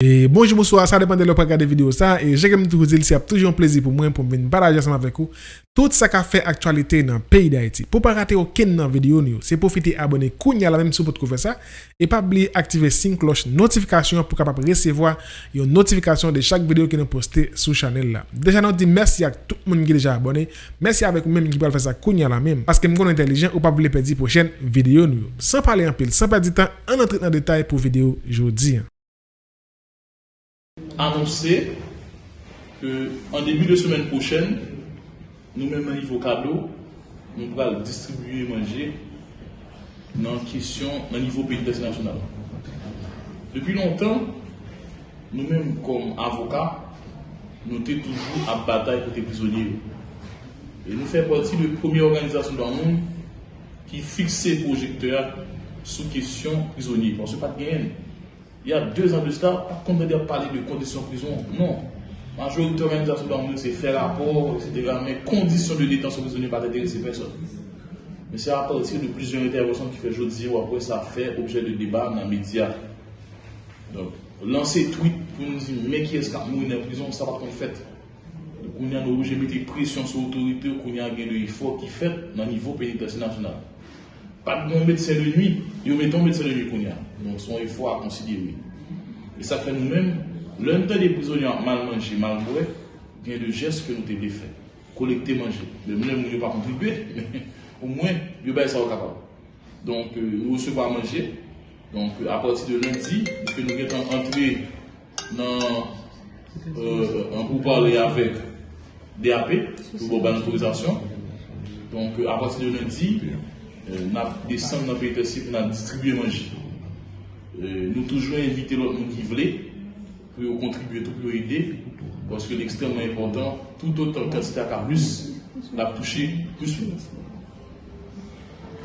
E bonjou mouswa, sa depande lò pa gade video sa E jè kem tou zil si ap toujou an plezi pou mwen pou mwen baraje asama vek ou Tout sa ka fe aktualite nan peyi da iti Pou pa rate ou ken nan video nou Se profite abone kounya la menm sou pot kou fe sa E pa bli aktive sin kloche notifikasyon Pou kapap resevoa yon notifikasyon de chak video ki nou poste sou chanel la Deja nou di mersi ak tout moun ki deja abone Mersi avek ou menm ki pal fe sa kounya la menm Paske mkoun entelijen ou pa bli pedi pou chen video nou San pale an pil, san pedi tan An entrit nan detay pou video jodi annoncer qu'en début de semaine prochaine, nous-mêmes, à niveau cadeau, nous allons distribuer et manger dans question, au niveau pays national. Depuis longtemps, nous-mêmes, comme avocats, nous sommes toujours à bataille pour les prisonniers. Et nous faisons partie de la première organisation dans le monde qui fixe ses projecteurs sous question prisonniers. Parce que pas de gain il y a deux ans de cela, pas qu'on de parler de conditions de prison. Non. La majorité l'organisation dans c'est faire rapport, etc. Mais conditions de détention prisonnière pas intéresser personne. Mais c'est à partir de plusieurs interventions qui fait jeudi ou après ça fait objet de débat dans les médias. Donc, lancer tweet pour nous dire, mais qui est-ce qui a mouru en prison, ça va qu'on fait. Donc, on a obligé de mettre pression sur l'autorité, qu'on a un effort qui fait dans le niveau pénitentiaire national. Pas de bon médecin de nuit, il met un médecin de nuit qu'on a. Donc, son effort à considérer. Et ça fait nous-mêmes, l'un des prisonniers mal mangé, mal y a des gestes que nous avons fait. Collecter, manger. Même nous pas contribué, mais au moins, nous sommes capable. Donc, euh, nous recevons à manger. Donc, euh, à partir de lundi, que nous sommes entrés dans euh, groupe parler avec DAP pour l'autorisation. Donc, euh, à partir de lundi, nous descendons dans le pays nous. Euh, nous toujours inviter l'autre monde qui voulait pour contribuer pour aider parce que l'extrêmement important tout autant que c'était à plus l'a touché plus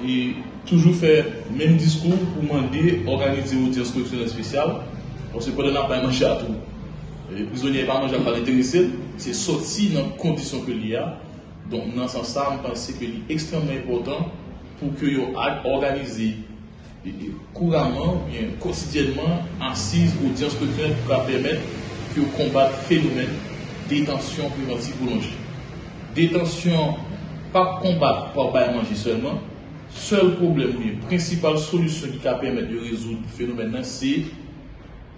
et toujours faire même discours pour demander organiser une audience spéciale parce que on n'a pas mangé à tout les prisonniers pas mangé à pas l'intéressé c'est sorti dans les conditions que il y a donc dans ce sens pour que organisé couramment, bien quotidiennement, assise audience culturelle pour permettre que combattre le phénomène détention préventive boulanger. Détention, pas combattre par bail manger seulement. Seul problème, la principale solution qui va permettre de résoudre le phénomène, c'est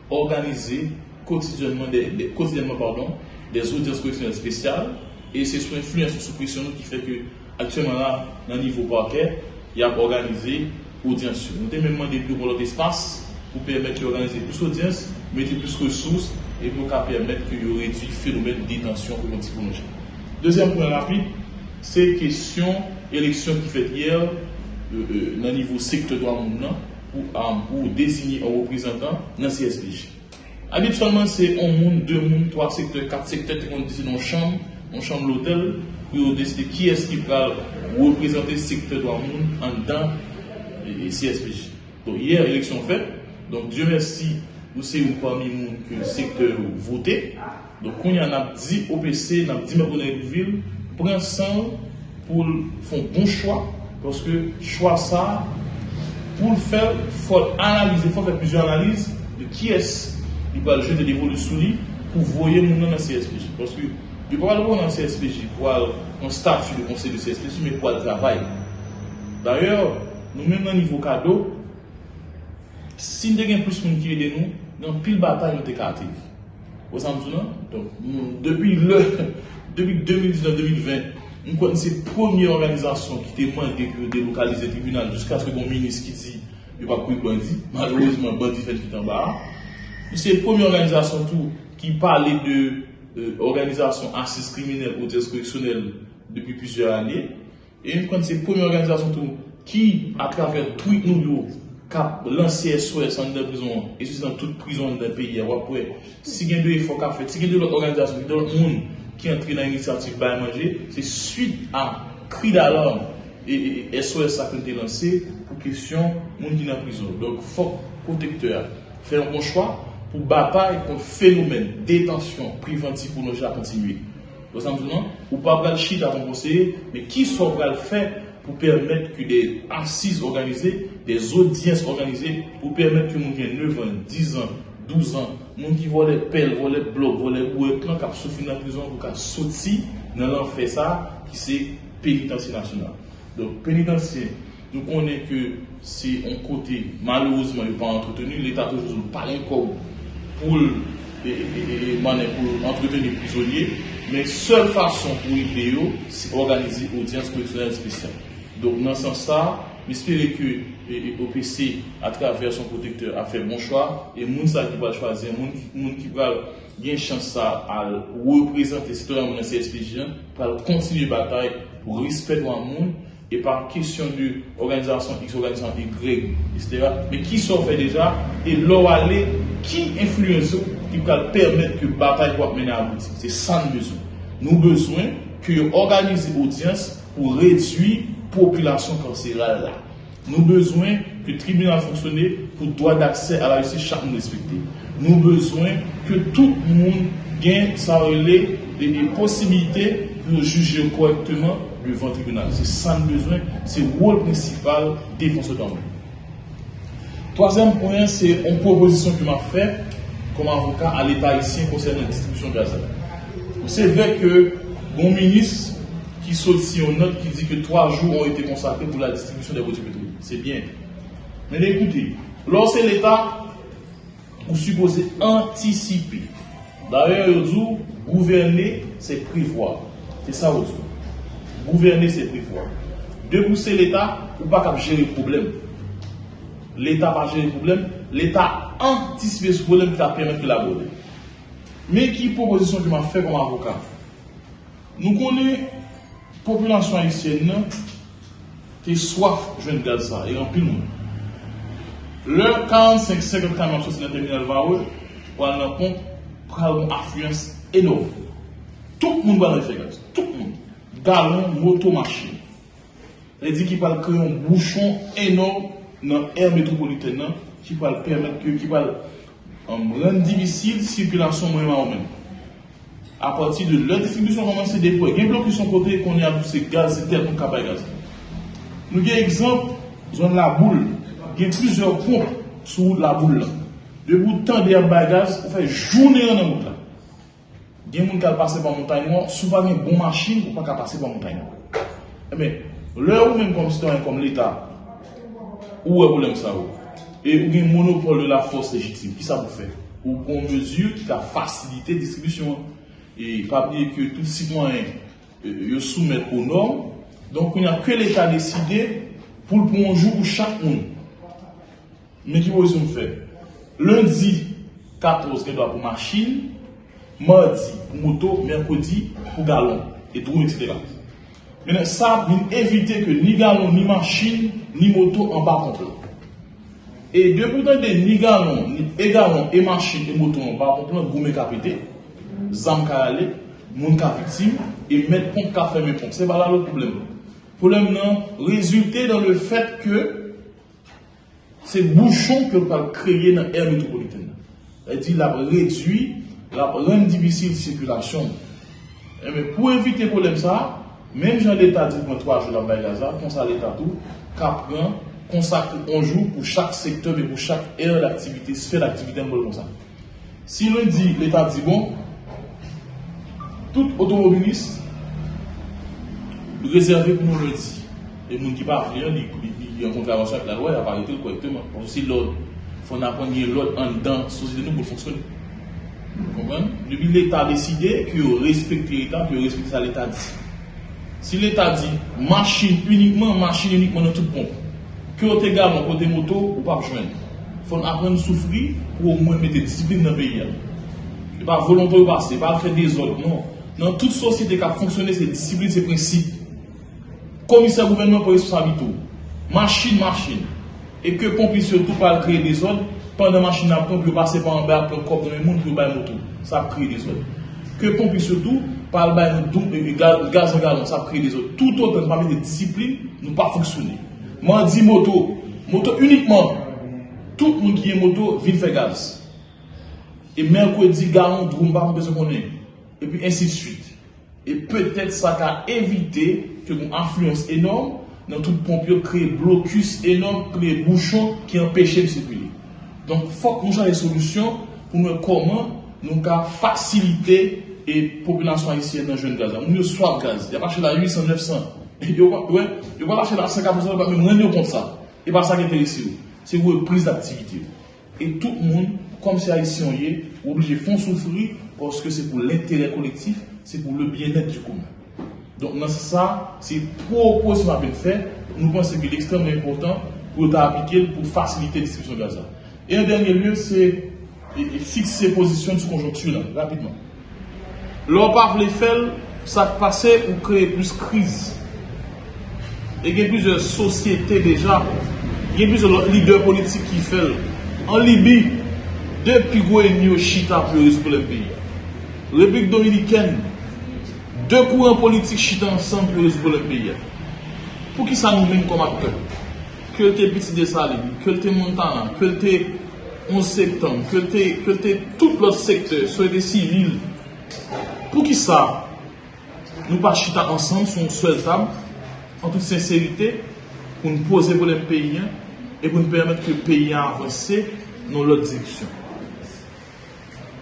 organiser quotidiennement des, quotidiennement, pardon, des audiences correctionnelles spéciales. Et c'est sous influence sous pression qui fait que, actuellement là, dans le niveau parquet, y a organisé audience. Nous avons même demandé plus pour espace pour permettre d'organiser plus d'audience, mettre plus de ressources et pour permettre qu'il y réduit le phénomène détention pour les Deuxième point rapide, c'est question élection qui fait hier euh, euh, dans le niveau secteur droit pour, pour désigner un représentant dans le CSPJ. Habituellement, c'est un monde, deux mondes, trois secteurs, quatre secteurs qui ont décidé dans chambre, en chambre l'hôtel, décider qui est-ce qui va représenter le secteur droit en dedans et CSPJ. Donc hier, élection faite. Donc Dieu merci, nous sommes parmi nous que le secteur voté. Donc il y a 10 OPC, on a 10 membres de la ville, prend sang pour faire un bon choix. Parce que choix ça, pour le faire, il faut analyser, il faut faire plusieurs analyses de qui est-ce qui va le jeu de l'évolution pour voir mon nom dans CSPJ. Parce que il pas le dans CSPJ pour un statut de conseil de CSPJ, mais pour le travail. D'ailleurs, nous-mêmes, le niveau cadeau, si nous avons plus de monde qui aide nous, dans pile bataille, nous sommes Vous savez, donc, depuis, le, depuis 2019-2020, nous connaissons la première organisation qui demandé de délocaliser le tribunal jusqu'à ce que mon ministre qui dit il va pas de bandit. Malheureusement, bandit fait tout en bas. C'est la première organisation tout, qui parlait de organisation assise criminelle ou correctionnelle depuis plusieurs années. Et nous connaissons la première organisation qui, à travers tout nous, cap lancé SOS en prison, et c'est dans toute prison d'un pays, après, si il y a fait, si il y a de l'autre organisation, de l'autre monde qui entre dans l'initiative Bain Manger, c'est suite à cri d'alarme et, SOS a été lancé pour question monde qui prison. Donc, faut protecteur faire un bon choix pour bataille contre phénomène détention préventive pour nos continuer. Vous ou pas le chita à conseiller, mais qui soit le faire pour permettre que des assises organisées, des audiences organisées, pour permettre que mon ait 9 ans, 10 ans, 12 an, moun ki vole pel, vole blok, vole bouet, plan kap soufi nan prizon pou ka soti nan lan fe sa ki se penitensi nasyonal. Don penitensi, nou konen ke se on kote malouzman yon pa entretenu, l'Etat toujouzou palen kou pou manen pou entretenu prizonye, men sol fason pou yon peyo, se organize audience koleksyonel spesyal. Don nan san sa, M'espere que OPC, à travers son protecteur, a fait bon choix. Et moun sa qui va choisir, moun qui va bien chance à représenter les citoyens de CSPJ, pour continuer la bataille pour respecter le monde et par question de organisation X, organisation Y, etc. Mais qui s'en fait déjà? Et là aller, qui influence qui va permettre que la bataille soit menée à bout. C'est ça nous besoin. Nous besoin que organiser l'audience pour réduire population carcérale Nous avons besoin que le tribunal fonctionne pour droit d'accès à la justice chaque respecté. Nous avons besoin que tout le monde gagne sa relais des possibilités pour juger correctement devant le tribunal. C'est ça nous besoin, c'est le rôle principal forces d'ordre. Troisième point, c'est une proposition que m'a fait comme avocat à l'État ici concernant la distribution de gaz. C'est vrai que mon ministre qui saute si on note qui dit que trois jours ont été consacrés pour la distribution des produits pétroliers. C'est bien. Mais écoutez, lorsque l'État, vous supposez anticiper. D'ailleurs, dit, gouverner, c'est prévoir. C'est ça, vous Gouverner, c'est prévoir. De pousser l'État, ou pas qu'à gérer le problème. L'État va gérer le problème. L'État anticipe ce problème qui va permettre de l'aborder. Mais qui proposition que m'a fait comme avocat? Nous connaissons population haïtienne qui soif de gaz ça et en le monde. Le 45 50 camions sur le terminal Vaoul, pour aller prend une affluence énorme. Tout le monde va faire gaz. Tout le monde. Galon, moto, machine. Il dit qu'il va créer un bouchon énorme dans l'air métropolitaine qui va permettre que, qui va rendre difficile la circulation moyen même à partir de leur distribution commence à déployer. Il y a bloc qui sont côté qu'on a tous ces gaz, c'est tel qu'on capable gaz. Nous avons exemple, zone la boule, il y a plusieurs pompes sous la boule. De bout de temps gaz, on fait journée en route. Il y a des gens qui passent par montagne noire, souvent une bonne machine pour pas passer par montagne noire. Mais l'heure où même comme citoyen comme l'État, où est problème ça Et où un monopole de la force légitime, qui ça vous fait Ou qu'on mesure qui a facilité la distribution et pas oublier que tout citoyen euh, soumet aux normes. Donc, il n'y a que l'État décidé pour le bon jour pour chaque monde. Mais qui vous faire Lundi 14, il doit pour machine, mardi pour moto, mercredi pour galon, et tout, etc. Maintenant, ça éviter que ni galon, ni machine, ni moto en bas complet. Et depuis que ni galon, ni galon, et machine, et moto en bas complet, vous me capitez zam ka ale, moun ka victime, et mettre pompe ka fermer pompe. C'est pas là le problème. Le problème non, résulter dans le fait que ces bouchons que va créer dans l'air métropolitaine. Elle dit la réduit, la rend difficile la mais pour éviter le problème ça, même j'ai l'État dit que trois jours dans Gaza, comme ça l'État tout, qu'après consacre un jour pour chaque secteur et pour chaque aire d'activité, sphère d'activité, comme ça. Si l'on dit, l'État dit bon, tout automobiliste réservé pour nous dire. Et nous qui parlent, il y a une contravention avec la loi, il a pas arrêté correctement. Parce si l'ordre, il faut apprendre l'ordre en dedans, la société nous pour fonctionner. Depuis l'État a décidé qu'il respecte l'État, qu'il respecte ça l'État dit. Si l'État dit machine uniquement, machine uniquement dans toute pompe, que vous également côté moto, ou pas joindre. Il faut apprendre à souffrir pour au moins mettre discipline dans le pays. Ce n'est pas volontaire ou pas, ce pas faire des ordres, non. Dans toute société qui a fonctionné, c'est discipline, c'est principe. Commissaire gouvernement pour responsabilité. Machine, machine. Et que pompier surtout pas créer des ordres, pendant machine à pompe, passer par en bas, pour corps dans le monde, pour bailler moto. Ça crée des ordres. Que pompier surtout, par le gaz en galon, ça crée des ordres. Tout autre parmi des disciplines, nous pas fonctionner. Moi, moto, moto uniquement. Tout le monde qui est moto, vient faire gaz. Et mercredi, galon, drumba, on besoin qu'on ait et puis ainsi de suite. Et peut-être ça a évité que une influence énorme dans tout pompier crée blocus énorme, crée bouchon qui empêchait de circuler. Donc, il faut que nous ayons des solutions pou nou koman nou ka fasilite e populasyon haisyen nan jwen gaz. Yo swap gaz. Ya pa chè la 800-900. Yo pa la chè la 50%, mwen yo kont sa. E pa sa ki enterese yo. Se yo prise d'aktivite yo. E tout moun, kom se haisyen ye, oubli fon soufri, porske se pou l'interè kolektif, se pou le bien-et du koumen. Don nan sa, se pou pou se mabè fè, nou pense ki l'extrême important pou ta aplike pou fasilite distribusyon gaz. E an denye lye, se fixe posisyon sou konjonktu nan, rapidman. Lò pa vle fèl, sa pase ou kreye plus kriz. E gen plus de sosyete deja, gen plus de lider politik ki fèl. An Libi, depi gwe nyo chita pou yon pou lèm peyi. Republik Dominiken, de kouran politik chita ansan pou yon pou lèm peyi. Pou ki sa nou men kom akte? Kèlte Biti de Salim, kèlte Montana, kèlte 11 septem, kèlte tout lòt sekte, soye de sivil. Pou ki sa, nou pa chita ansan son sou el tab, an tout senserite, pou nou pose pou lèm peyi, et pou nou permette ke peyi avanse nou lòt diksyon.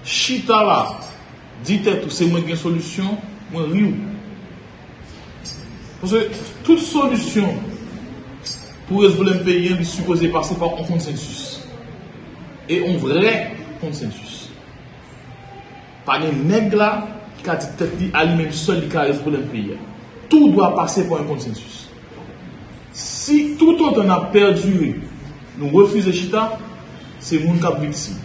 Chita la, ditè tou se mwen gen solusyon, mwen riou. Ponsè, tout solusyon pou rezvolem peyi an, bi suppose pase par an konsensus. Et an vre konsensus. Panye neg la, ki ka ditè di alimèm sol di ka rezvolem peyi an. Tout doa pase par an konsensus. Si tout an a perdure Nou refize chita, se moun kap vitsi.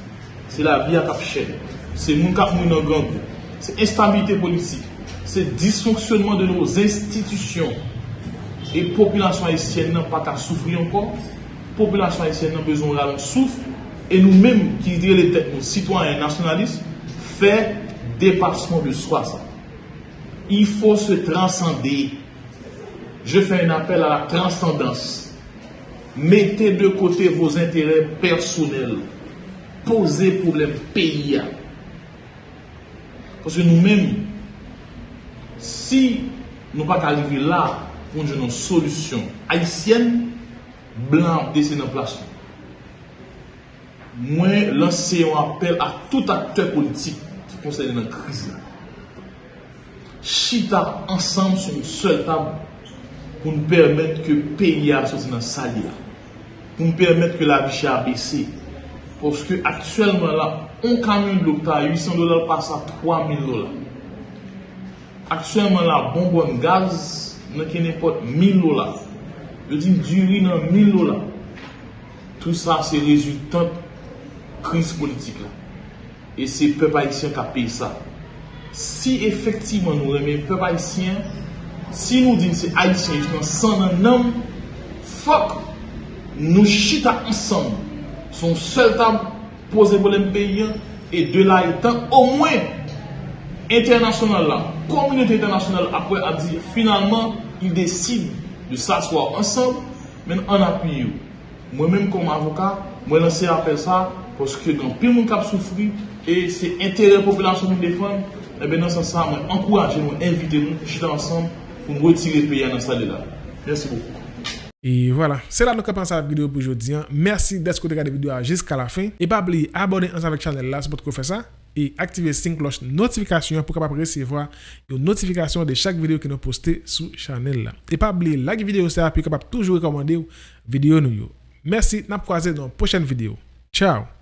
Se la vi a kap chen. Se moun kap moun an gangou. Se instabilite politik. Se disfonksyonman de nou institisyon. E populasyon haisyen nan pa ka soufri ankon. Populasyon haisyen nan bezon la lan souf. E nou menm ki dire le tek nou sitwanyen nasyonalist, fe depasman de sa. Il fò se transcende. Je fè un apel a la transcendans. Mettez de côté vos intérêts personnels. Posez pour les pays. Parce que nous-mêmes, si nous pas arriver là pour une solution haïtienne, blanc décide en place. Moi, lancer un appel à tout acteur politique qui concerne la crise. Chita ensemble sur une seule table pour nous permettre que le pays soit dans sa pou m permette ke la biche a bese. Poske aktuelman la, on kamyon dokta 800 dolar pasa 3000 dolar. Aktuelman la, bonbon gaz, nan ken epot 1000 dolar. Yo di duri nan 1000 dolar. Tout sa se rezultant kriz politik la. E se pep haisyen ka pey sa. Si efektivman nou reme pep haisyen, si nou din se haisyen, san nan nam, fok Nou chita ansan, son sel tam pose bolen peyen, e de la etan, au mwen, internasyonal la, komunite internasyonal apwe a di, finalman, il deside de sa swa ansan, men an api yo. Mwen menm kom avoka, mwen lanse apel sa, poske gen pil moun kap soufri, e se entere populasyon moun defan, e ben nan san sa, mwen ankouraje, mwen invite moun, chita ansan, pou mwen retire peyen ansan de la. Mersi beaucoup. Et voilà, c'est là que nous à la vidéo pour aujourd'hui. Merci d'être regardé la vidéo jusqu'à la fin. Et pas oublier ensemble avec la chaîne là, c'est pour faire ça. et activer la cloche notification pour capable recevoir une notification de chaque vidéo que nous postez sur channel là. Et pas oublier like vidéo ça puis capable toujours recommander vidéo nous. Merci, n'a croiser dans la prochaine vidéo. Ciao.